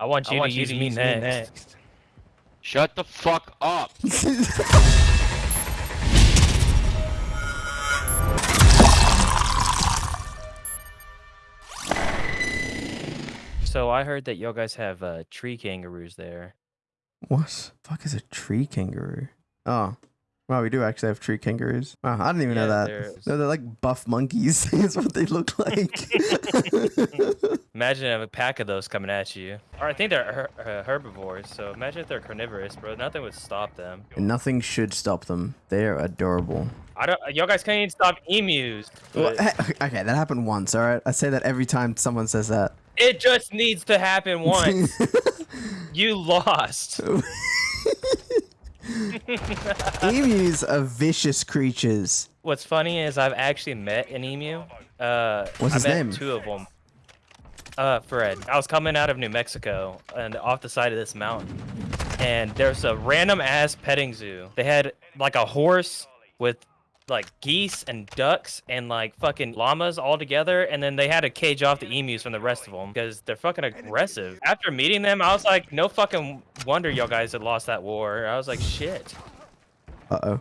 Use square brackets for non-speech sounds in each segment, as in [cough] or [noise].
I want you I want to you use to me use me next. next. Shut the fuck up. [laughs] So I heard that y'all guys have uh, tree kangaroos there. What? Fuck is a tree kangaroo? Oh. Wow, we do actually have tree kangaroos. Wow, I didn't even know that. they're- No, they're like buff monkeys. [laughs] is what they look like. [laughs] [laughs] Imagine a pack of those coming at you. Or I think they're uh, herbivores, so imagine if they're carnivorous, bro. Nothing would stop them. Nothing should stop them. They are adorable. I don't. Y'all guys can't even stop emus. Well, okay, that happened once, alright? I say that every time someone says that. it just needs to happen once. you lost. [laughs] Emus are vicious creatures. What's funny is I've actually met an emu. Uh, What's I his met name? Two of them. Uh, Fred. I was coming out of New Mexico and off the side of this mountain, and there's a random ass petting zoo. They had like a horse with like geese and ducks and like fucking llamas all together, and then they had to cage off the emus from the rest of them because they're fucking aggressive. After meeting them, I was like, no fucking wonder y'all guys had lost that war. I was like, shit. Uh oh.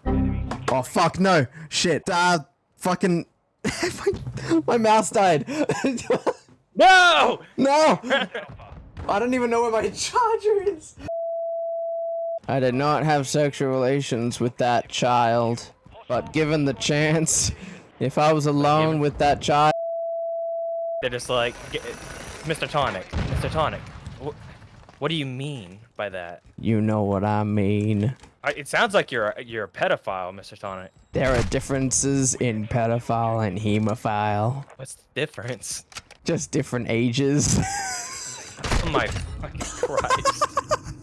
Oh fuck no! Shit. Uh, fucking. my, [laughs] my mouse died. [laughs] No! no! I don't even know where my charger is. I did not have sexual relations with that child, but given the chance, if I was alone with that child. They're just like, Mr. Tonic, Mr. Tonic. Wh- what do you mean by that? You know what I mean. I, it sounds like you're a, you're a pedophile, Mr. Tonic. There are differences in pedophile and hemophile. What's the difference? Just different ages. [laughs] Oh my fucking Christ.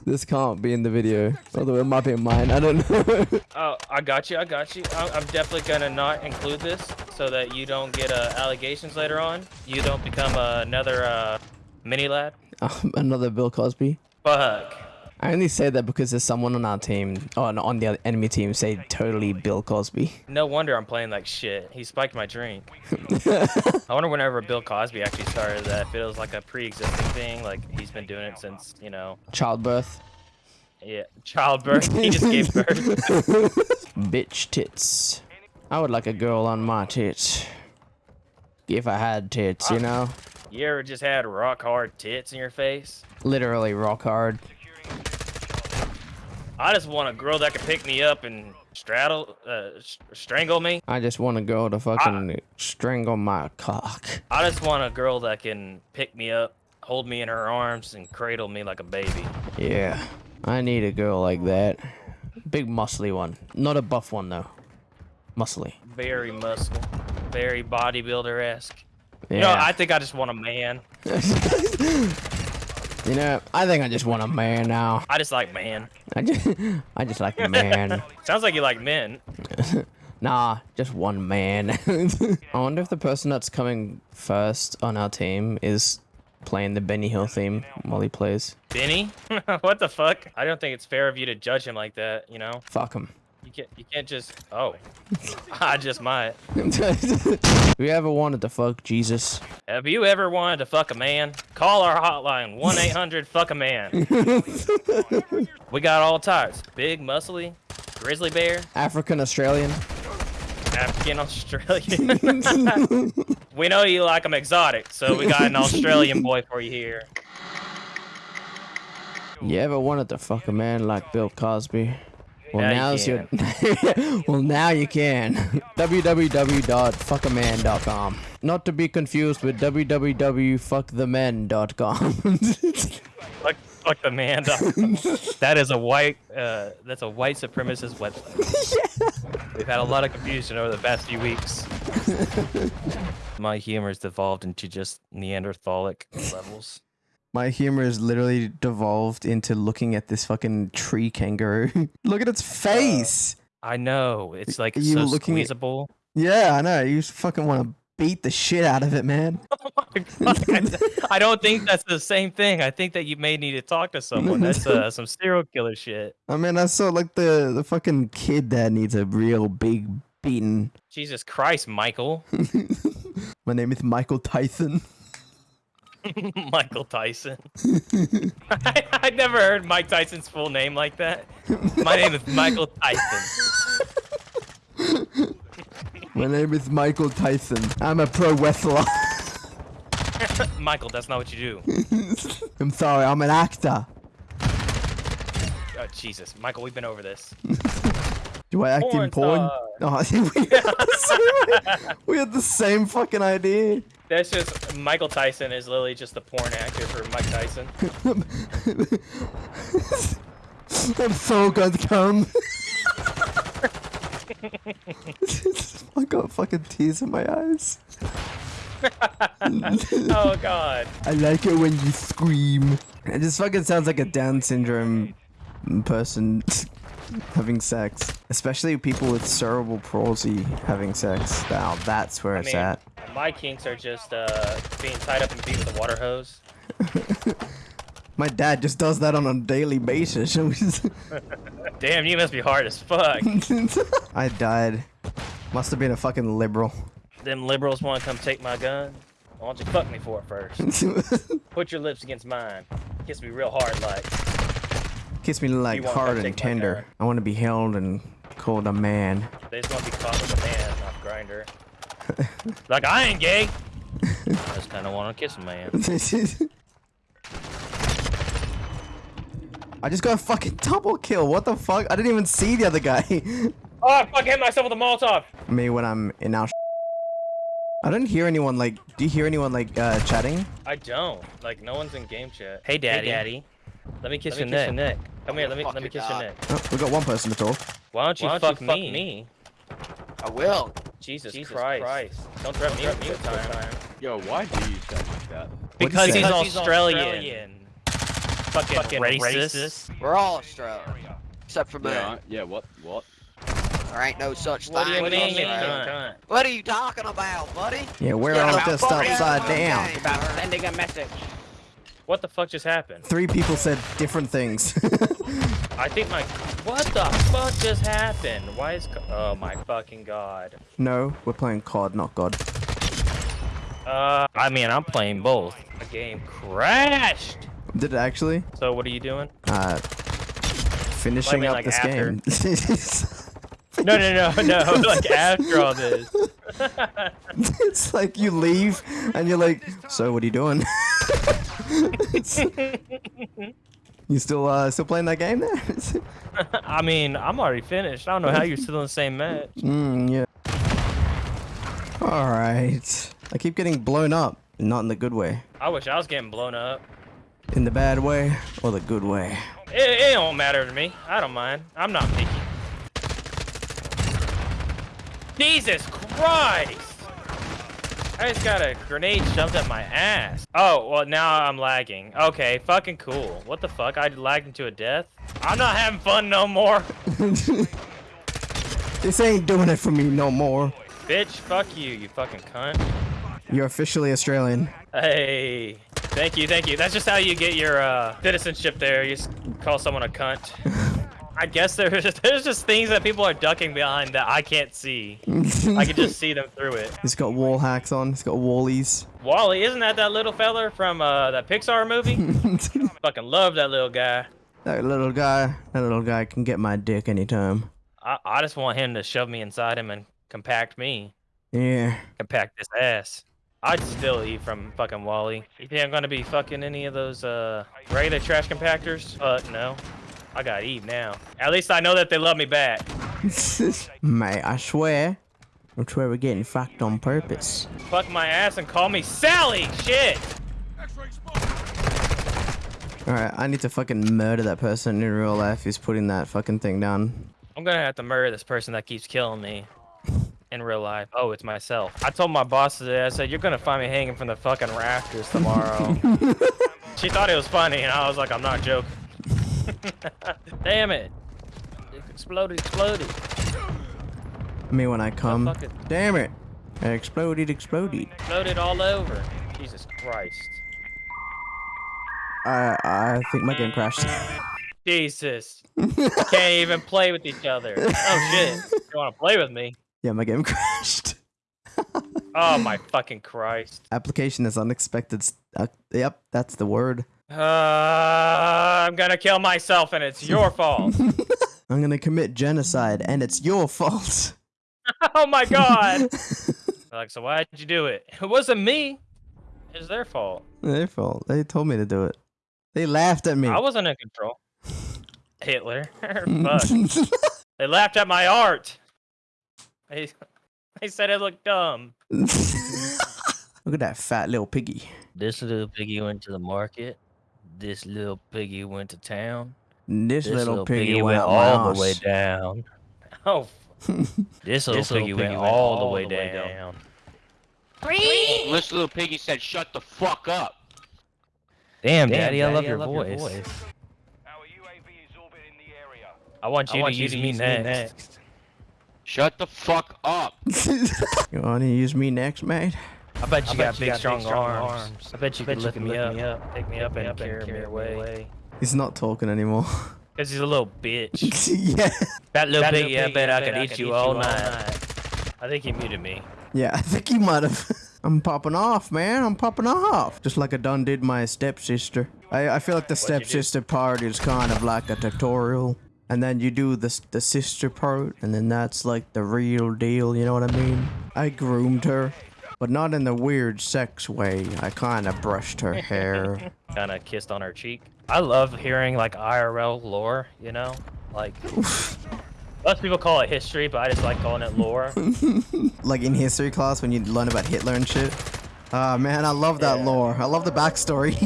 This can't be in the video. Although it might be in mine. I don't know. [laughs] Oh, I got you. I got you. I'm, I'm definitely gonna not include this so that you don't get uh, allegations later on. You don't become uh, another uh, Mini Ladd. [laughs] Another Bill Cosby. Fuck. I only say that because there's someone on our team, or on the enemy team, say totally Bill Cosby. No wonder I'm playing like shit. He spiked my drink. [laughs] I wonder whenever Bill Cosby actually started that. If it was like a pre-existing thing, like he's been doing it since, you know, Childbirth. yeah, childbirth. he just gave [laughs] birth. Bitch tits. I would like a girl on my tits. If I had tits, you ah. know? You ever just had rock hard tits in your face? Literally rock hard. I just want a girl that can pick me up and straddle, uh, strangle me. I just want a girl to fucking strangle my cock. I just want a girl that can pick me up, hold me in her arms, and cradle me like a baby. Yeah. I need a girl like that. Big muscly one. Not a buff one though. Muscly. Very muscle, very bodybuilder-esque. Yeah. You know, I think I just want a man. [laughs] You know, I think I just want a man now. I just like man. [laughs] I just, I just like man. [laughs] Sounds like you like men. [laughs] nah, just one man. I wonder if the person that's coming first on our team is playing the Benny Hill theme while he plays. Benny? what the fuck? I don't think it's fair of you to judge him like that, you know? Fuck him. You can't you can't just oh. [laughs] I just might. we ever wanted to fuck Jesus? Have you ever wanted to fuck a man? Call our hotline, 1-800 fuck a man. [laughs] we got all types. Big, muscly, grizzly bear, African Australian. African Australian. [laughs] we know you like them exotic, so we got an Australian boy for you here. You ever wanted to fuck a man like Bill Cosby? Well, Now you your. [laughs] well, now you can. [laughs] www.fuckaman.com. Not to be confused with www.fuckthemen.com. [laughs] Fuck, fuck the man. that is a white. Uh, that's a white supremacist website. We've had a lot of confusion over the past few weeks. My humor's devolved into just Neanderthalic levels. My humor is literally devolved into looking at this fucking tree kangaroo. [laughs] Look at its face. I know it's like You so looking at- yeah, I know. You just fucking want to beat the shit out of it, man. [laughs] I don't think that's the same thing. I think that you may need to talk to someone. That's uh, [laughs] some serial killer shit. I mean, I saw like the the fucking kid that needs a real big beating. Jesus Christ, Michael. My name is Michael Tyson. [laughs] Michael Tyson. [laughs] I, I never heard Mike Tyson's full name like that. My name is Michael Tyson. [laughs] My name is Michael Tyson. I'm a pro wrestler. Michael, that's not what you do. I'm sorry, I'm an actor. Oh, Jesus. Michael, we've been over this. Do I act in Porn porn? star. Oh, I think we, had the same, we had the same fucking idea. That's just Michael Tyson is literally just the porn actor for Mike Tyson. I'm so gonna come. [laughs] I got fucking tears in my eyes. [laughs] oh God. I like it when you scream. It just fucking sounds like a Down syndrome person having sex. Especially people with cerebral palsy having sex. Now that's where I it's mean, at. my kinks are just uh, being tied up and beat with a water hose. [laughs] My dad just does that on a daily basis. [laughs] Damn, you must be hard as fuck. [laughs] I died. Must have been a fucking liberal. Them liberals want to come take my gun. Why don't you fuck me for it first? Put your lips against mine. Kiss me real hard, like. Kiss me like hard and tender. gun? I want to be held and called a man. They just want to be caught with a man, not Grindr. [laughs] like I ain't gay. [laughs] I just kind of want to kiss a man. [laughs] I just got a fucking double kill. What the fuck? I didn't even see the other guy. Oh, I fucking hit myself with a Molotov. Me when I'm in our. I don't hear anyone like. Do you hear anyone like uh, chatting? I don't. Like no one's in game chat. Hey, daddy. Hey, daddy. Let me kiss, your, neck. Come here. Let me let me kiss it, your neck. Oh, we got one person to talk. Why don't you, Why don't fuck, you fuck me? I will. Jesus, Jesus Christ. Christ. Don't threaten me with a good time. Yo, why do you sound like that? Because he's Because he's Australian. Fucking, racist. We're all Australian. Except for me. Yeah, yeah, what? What? There ain't no such What do thing you as mean, you Australia. cunt? What are you talking about, buddy? Yeah, we're Yeah, all just upside down. About sending a message. What the fuck just happened? Three people said different things. [laughs] I think my. What the fuck just happened? Why is. Oh my fucking god. no, we're playing COD, not God. Uh, I mean, I'm playing both. The game crashed. Did it actually? So what are you doing? Uh, finishing mean, up like, this after. game. [laughs] No, no, no, [laughs] no. Like after all this. it's like you leave and you're like, so what are you doing? You still uh still playing that game there? [laughs] I mean, I'm already finished. I don't know how you're still in the same match. [laughs] mm, yeah. All right. I keep getting blown up, not in the good way. I wish I was getting blown up. In the bad way or the good way. It, it don't matter to me. I don't mind. I'm not picky. Jesus Christ! I just got a grenade shoved at my ass. Oh, well now I'm lagging. Okay, fucking cool. What the fuck? I lagged into a death? I'm not having fun no more. [laughs] This ain't doing it for me no more. Bitch, fuck you, you fucking cunt. You're officially Australian. Hey, thank you, thank you. That's just how you get your uh, citizenship there. You just call someone a cunt. [laughs] I guess there's just, [laughs] there's just things that people are ducking behind that I can't see. I can just [laughs] see them through it. He's got wall hacks on. He's got wallies. WALL-E, isn't that that little feller from uh, that Pixar movie? [laughs] Fucking love that little guy. that little guy. That little guy can get my dick anytime. I, I just want him to shove me inside him and compact me. Yeah. Compact this ass. I'd still eat from fucking WALL-E. You think I'm gonna be fucking any of those uh regular trash compactors? Uh, no. I got Eve now. At least I know that they love me back. [laughs] Mate, I swear. I swear we're getting fucked on purpose. Fuck my ass and call me Sally! Shit! Alright, I need to fucking murder that person in real life who's putting that fucking thing down. I'm gonna have to murder this person that keeps killing me. In real life. Oh, it's myself. I told my boss today, I said, you're gonna find me hanging from the fucking rafters tomorrow. [laughs] she thought it was funny, and I was like, I'm not joking. [laughs] Damn it. It exploded, exploded. Me when I come. it. Damn it. It exploded, exploded. Exploded all over. Jesus Christ. I I think my game crashed. [laughs] Jesus. Can't even play with each other. Oh shit. You wanna play with me? yeah, my game [laughs] crashed. Oh my fucking Christ. Application is unexpected Uh, yep, that's the word. Uh, I'm gonna kill myself, and it's your fault. [laughs] I'm gonna commit genocide, and it's your fault. [laughs] oh my god! [laughs] like, so why'd you do it? It wasn't me. It's their fault. Their fault. They told me to do it. They laughed at me. I wasn't in control. Hitler. Fuck. they laughed at my art. They, they said it looked dumb. Look at that fat little piggy. This little piggy went to the market. This little piggy went to town. This, This little, piggy, went went all the way down. [laughs] Oh, [laughs] this little piggy went all the way down. This little piggy said, "Shut the fuck up." Damn, Damn, Daddy, I love Daddy, your I love your voice. voice. I want you I want to you use to me use me next. Shut the fuck up. [laughs] you wanna use me next, mate? I bet you I got bet you big, got strong, strong arms. arms. I bet you Bet could you lift could me lift up, me up, pick me up, and carry me away. He's not talking anymore. [laughs] Cause he's a little bitch. [laughs] yeah. That little That piggy, little I bet I I could I eat you eat all all night. I think he muted me. Yeah, [laughs] I think he might have. I'm popping off, man. I'm popping off. Just like I done did my stepsister. I, I feel like the What'd you do? stepsister part is kind of like a tutorial. And then you do the, the sister part, and then that's like the real deal, you know what I mean? I groomed her, but not in the weird sex way. I kind of brushed her [laughs] hair. Kind of kissed on her cheek. I love hearing like IRL lore. You know, like [laughs] most people call it history, but I just like calling it lore. [laughs] like in history class when you learn about Hitler and shit. Ah, man, I love that Yeah. lore. I love the backstory.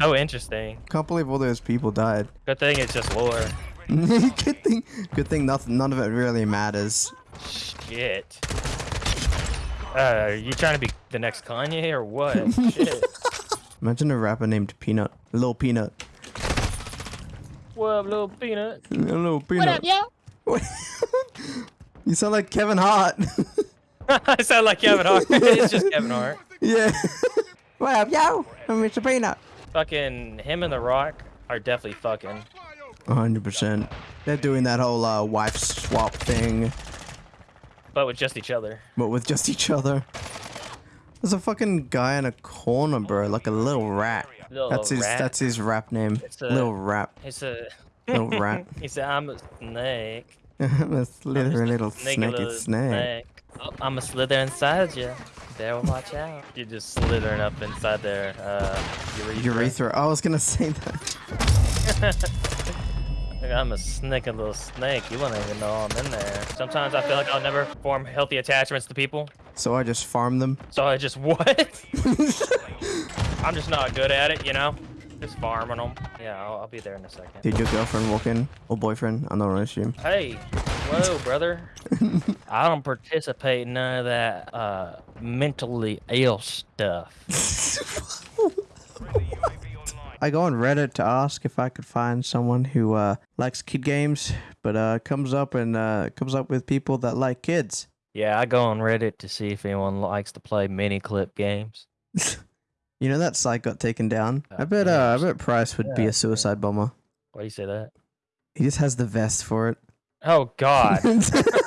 so interesting. Can't believe all those people died. Good thing it's just lore. good thing, good thing nothing, none of it really matters. Shit. Uh, are you trying to be the next Kanye or what? [laughs] Shit. Imagine a rapper named Peanut, Lil Peanut, What up, little peanut? Lil Peanut. What up, yo? [laughs] you sound like Kevin Hart. [laughs] I sound like Kevin Hart. it's just Kevin Hart. yeah. what up, yo? I'm Mr. Peanut. Fucking him and The Rock are definitely fucking. 100%. They're doing that whole uh, wife swap thing, But with just each other. but with just each other. There's a fucking guy in a corner, bro, like a little rat. Little That's his. rat. That's his rap name. It's a- Little rap. It's a Little rat. [laughs] he said, "I'm a snake." [laughs] I'm a slithering little Snakey snaky little snake. Oh, I'm a slither inside you. Better watch out. [laughs] You're just slithering up inside their uh, urethra. Urethra. I was gonna say that. I'm a sneaky little snake. You wouldn't even know I'm in there. Sometimes I feel like I'll never form healthy attachments to people. So I just farm them. So I just [laughs] what? I'm just not good at it, you know. Just farming them. Yeah, I'll, I'll be there in a second. Did your girlfriend walk in? Or boyfriend? I'm not gonna assume. Hey, whoa, brother. [laughs] I don't participate in none of that uh, mentally ill stuff. [laughs] I go on Reddit to ask if I could find someone who uh, likes kid games, but uh, comes up and uh, comes up with people that like kids. Yeah, I go on Reddit to see if anyone likes to play Miniclip games. [laughs] You know that site got taken down. I Uh, bet. Uh, I bet Price would be a suicide bomber. Why do you say that? He just has the vest for it. Oh God. [laughs]